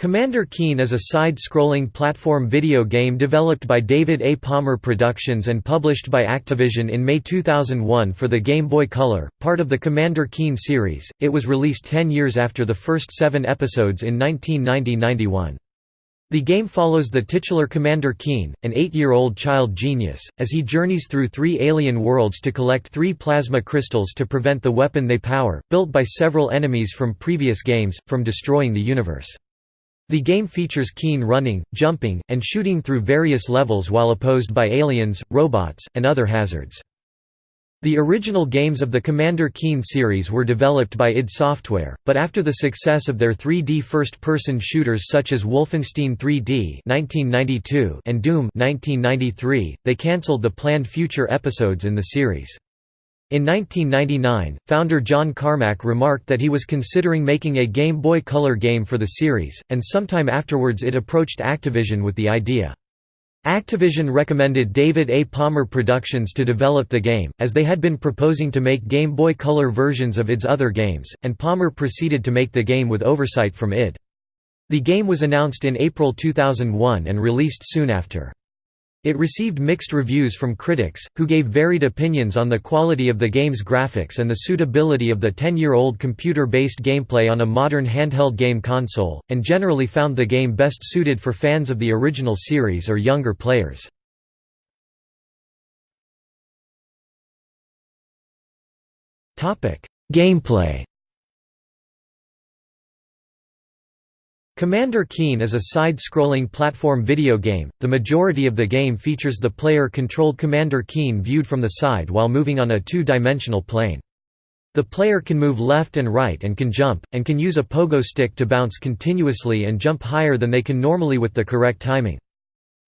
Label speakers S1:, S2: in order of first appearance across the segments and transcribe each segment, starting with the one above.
S1: Commander Keen is a side-scrolling platform video game developed by David A. Palmer Productions and published by Activision in May 2001 for the Game Boy Color, part of the Commander Keen series. It was released 10 years after the first 7 episodes in 1990-91. The game follows the titular Commander Keen, an eight-year-old child genius, as he journeys through three alien worlds to collect three plasma crystals to prevent the weapon they power, built by several enemies from previous games, from destroying the universe. The game features Keen running, jumping, and shooting through various levels while opposed by aliens, robots, and other hazards. The original games of the Commander Keen series were developed by id Software, but after the success of their 3D first-person shooters such as Wolfenstein 3D (1992) and Doom 1993, they cancelled the planned future episodes in the series. In 1999, founder John Carmack remarked that he was considering making a Game Boy Color game for the series, and sometime afterwards it approached Activision with the idea. Activision recommended David A. Palmer Productions to develop the game, as they had been proposing to make Game Boy Color versions of id's other games, and Palmer proceeded to make the game with oversight from id. The game was announced in April 2001 and released soon after. It received mixed reviews from critics, who gave varied opinions on the quality of the game's graphics and the suitability of the 10-year-old computer-based gameplay on a modern handheld game console, and generally found the game best suited for fans of the original series or younger players. Gameplay Commander Keen is a side-scrolling platform video game. The majority of the game features the player-controlled Commander Keen viewed from the side while moving on a two-dimensional plane. The player can move left and right and can jump, and can use a pogo stick to bounce continuously and jump higher than they can normally with the correct timing.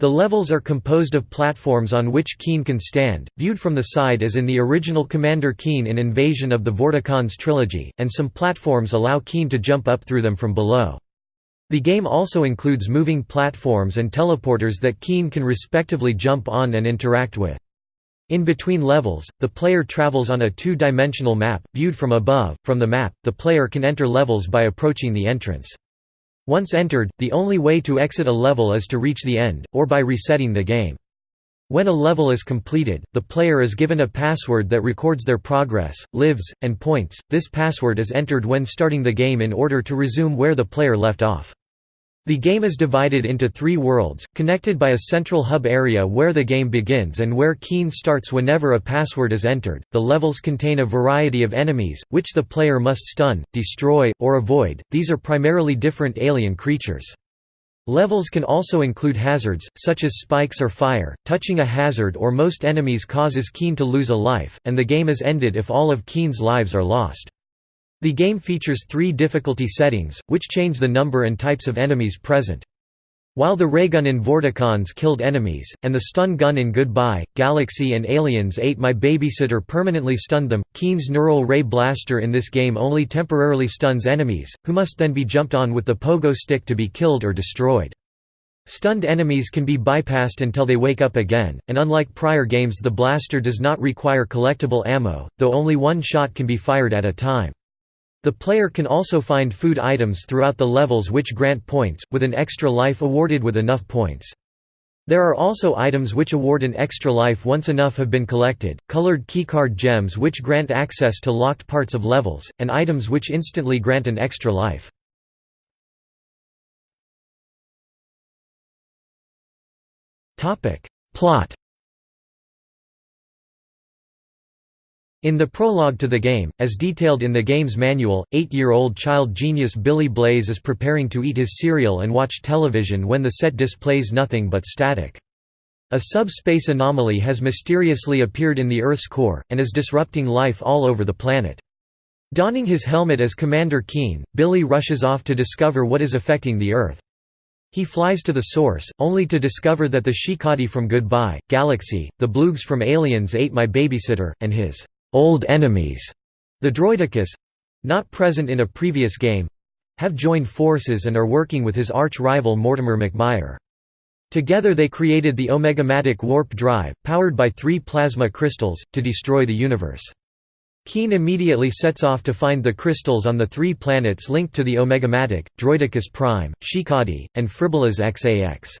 S1: The levels are composed of platforms on which Keen can stand, viewed from the side as in the original Commander Keen in Invasion of the Vorticons trilogy, and some platforms allow Keen to jump up through them from below. The game also includes moving platforms and teleporters that Keen can respectively jump on and interact with. In between levels, the player travels on a two-dimensional map, viewed from above. From the map, the player can enter levels by approaching the entrance. Once entered, the only way to exit a level is to reach the end, or by resetting the game. When a level is completed, the player is given a password that records their progress, lives, and points. This password is entered when starting the game in order to resume where the player left off. The game is divided into three worlds, connected by a central hub area where the game begins and where Keen starts whenever a password is entered. The levels contain a variety of enemies, which the player must stun, destroy, or avoid. These are primarily different alien creatures. Levels can also include hazards, such as spikes or fire. Touching a hazard or most enemies causes Keen to lose a life, and the game is ended if all of Keen's lives are lost. The game features three difficulty settings, which change the number and types of enemies present. While the raygun in Vorticons killed enemies, and the stun gun in Goodbye, Galaxy and Aliens Ate My Babysitter permanently stunned them, Keen's Neural Ray Blaster in this game only temporarily stuns enemies, who must then be jumped on with the pogo stick to be killed or destroyed. Stunned enemies can be bypassed until they wake up again, and unlike prior games the blaster does not require collectible ammo, though only one shot can be fired at a time. The player can also find food items throughout the levels which grant points, with an extra life awarded with enough points. There are also items which award an extra life once enough have been collected, colored keycard gems which grant access to locked parts of levels, and items which instantly grant an extra life. Plot In the prologue to the game, as detailed in the game's manual, eight-year-old child genius Billy Blaze is preparing to eat his cereal and watch television when the set displays nothing but static. A subspace anomaly has mysteriously appeared in the Earth's core, and is disrupting life all over the planet. Donning his helmet as Commander Keen, Billy rushes off to discover what is affecting the Earth. He flies to the source, only to discover that the Shikadi from Goodbye, Galaxy, the Bloogs from Aliens Ate My Babysitter, and his old enemies, the Droidicus not present in a previous game have joined forces and are working with his arch-rival Mortimer McMire. Together they created the Omegamatic warp drive, powered by three plasma crystals, to destroy the universe. Keen immediately sets off to find the crystals on the three planets linked to the Omegamatic, Droidicus Prime, Shikadi, and Fribbulus Xax.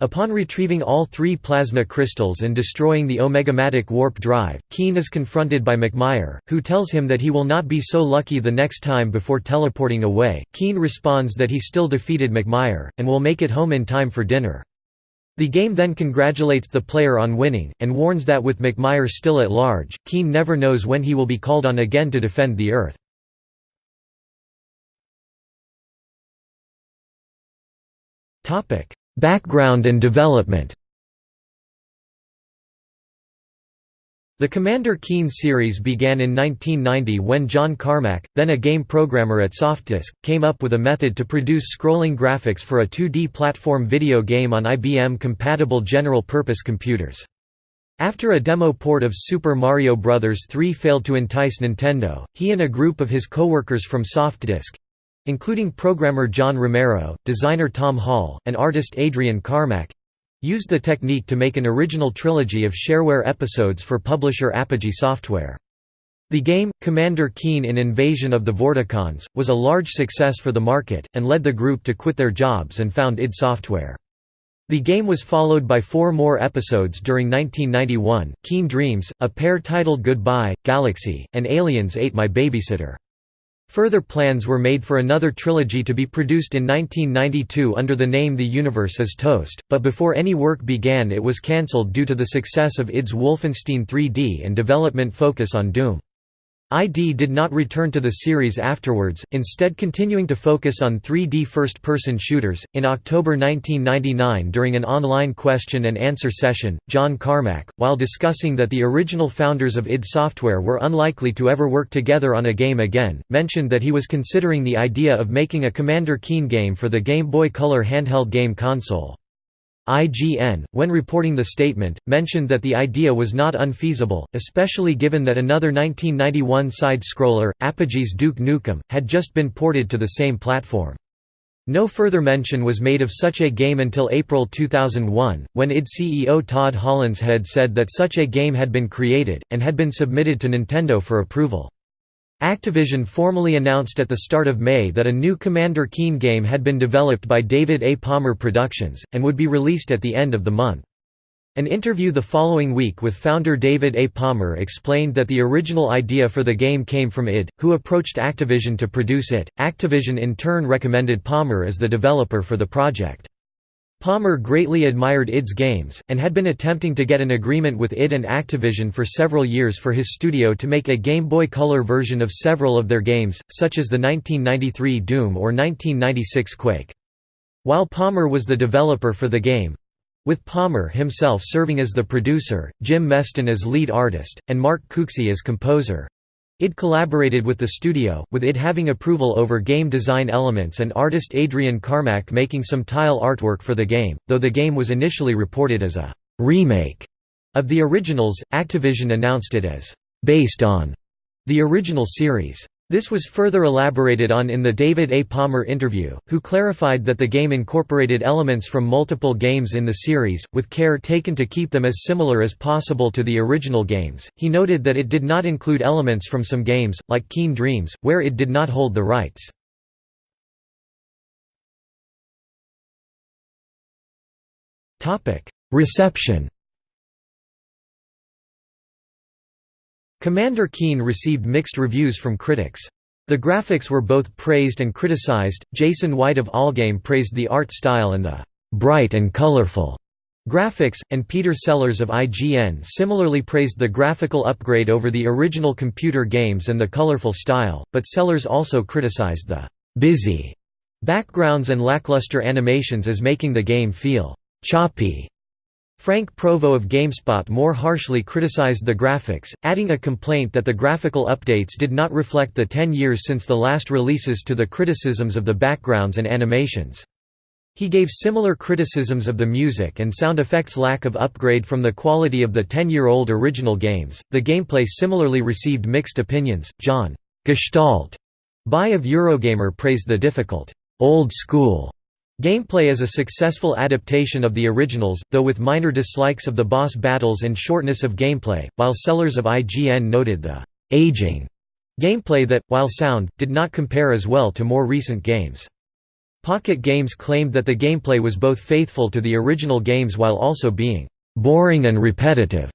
S1: Upon retrieving all three plasma crystals and destroying the Omegamatic warp drive, Keen is confronted by McMire, who tells him that he will not be so lucky the next time before teleporting away. Keen responds that he still defeated McMire, and will make it home in time for dinner. The game then congratulates the player on winning, and warns that with McMire still at large, Keen never knows when he will be called on again to defend the Earth. Background and development The Commander Keen series began in 1990 when John Carmack, then a game programmer at Softdisk, came up with a method to produce scrolling graphics for a 2D platform video game on IBM-compatible general-purpose computers. After a demo port of Super Mario Bros. 3 failed to entice Nintendo, he and a group of his co-workers from Softdisk, including programmer John Romero, designer Tom Hall, and artist Adrian Carmack, used the technique to make an original trilogy of shareware episodes for publisher Apogee Software. The game, Commander Keen in Invasion of the Vorticons, was a large success for the market, and led the group to quit their jobs and found id Software. The game was followed by four more episodes during 1991, Keen Dreams, a pair titled Goodbye, Galaxy, and Aliens Ate My Babysitter. Further plans were made for another trilogy to be produced in 1992 under the name The Universe is Toast, but before any work began it was cancelled due to the success of id's Wolfenstein 3D and development focus on Doom. ID did not return to the series afterwards, instead continuing to focus on 3D first person shooters. In October 1999, during an online question and answer session, John Carmack, while discussing that the original founders of id Software were unlikely to ever work together on a game again, mentioned that he was considering the idea of making a Commander Keen game for the Game Boy Color handheld game console. IGN, when reporting the statement, mentioned that the idea was not unfeasible, especially given that another 1991 side-scroller, Apogee's Duke Nukem, had just been ported to the same platform. No further mention was made of such a game until April 2001, when id CEO Todd Hollenshead said that such a game had been created, and had been submitted to Nintendo for approval. Activision formally announced at the start of May that a new Commander Keen game had been developed by David A. Palmer Productions, and would be released at the end of the month. An interview the following week with founder David A. Palmer explained that the original idea for the game came from id, who approached Activision to produce it. Activision in turn recommended Palmer as the developer for the project. Palmer greatly admired id's games, and had been attempting to get an agreement with id and Activision for several years for his studio to make a Game Boy Color version of several of their games, such as the 1993 Doom or 1996 Quake. While Palmer was the developer for the game—with Palmer himself serving as the producer, Jim Meston as lead artist, and Mark Cooksey as composer, id collaborated with the studio, with id having approval over game design elements and artist Adrian Carmack making some tile artwork for the game, though the game was initially reported as a «remake» of the originals, Activision announced it as «based on» the original series. This was further elaborated on in the David A. Palmer interview, who clarified that the game incorporated elements from multiple games in the series, with care taken to keep them as similar as possible to the original games. He noted that it did not include elements from some games, like Keen Dreams, where it did not hold the rights. Reception Commander Keen received mixed reviews from critics. The graphics were both praised and criticized. Jason White of Allgame praised the art style and the bright and colorful graphics, and Peter Sellers of IGN similarly praised the graphical upgrade over the original computer games and the colorful style, but Sellers also criticized the busy backgrounds and lackluster animations as making the game feel choppy. Frank Provo of GameSpot more harshly criticized the graphics, adding a complaint that the graphical updates did not reflect the 10 years since the last releases to the criticisms of the backgrounds and animations. He gave similar criticisms of the music and sound effects lack of upgrade from the quality of the 10-year-old original games. The gameplay similarly received mixed opinions. John Gestalt Bye of Eurogamer praised the difficult, old school Gameplay is a successful adaptation of the originals, though with minor dislikes of the boss battles and shortness of gameplay, while Sellers of IGN noted the aging gameplay that, while sound, did not compare as well to more recent games. Pocket Games claimed that the gameplay was both faithful to the original games while also being boring and repetitive.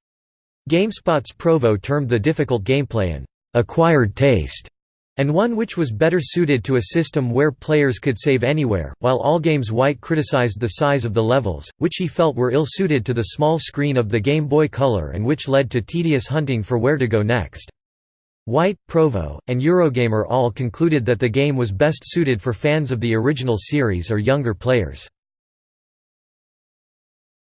S1: GameSpot's Provo termed the difficult gameplay an acquired taste and one which was better suited to a system where players could save anywhere, while Allgames White criticized the size of the levels, which he felt were ill-suited to the small screen of the Game Boy Color and which led to tedious hunting for where to go next. White, Provo, and Eurogamer all concluded that the game was best suited for fans of the original series or younger players.